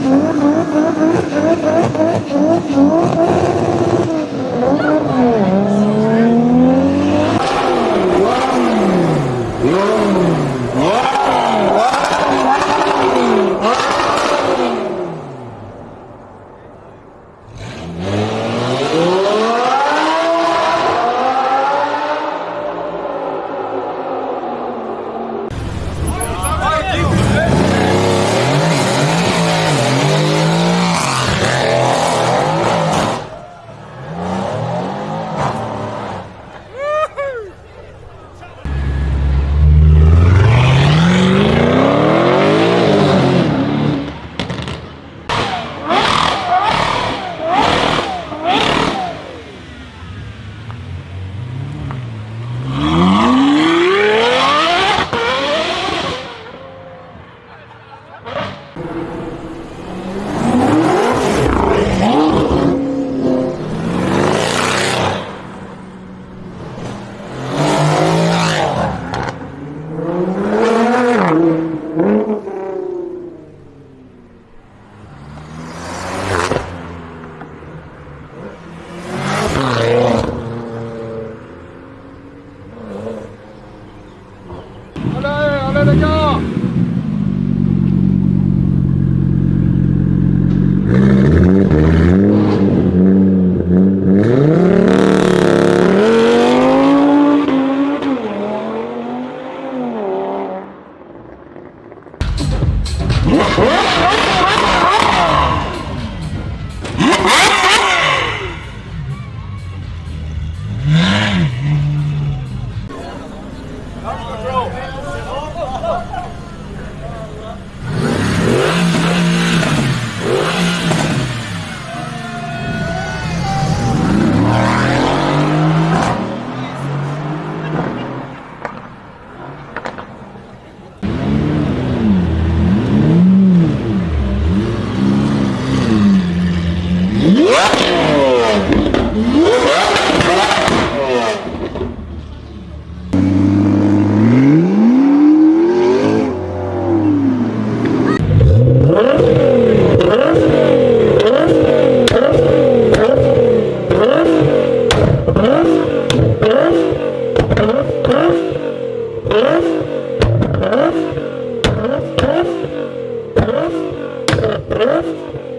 Oh, my God. 隊長うわ Oh,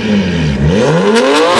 Oh,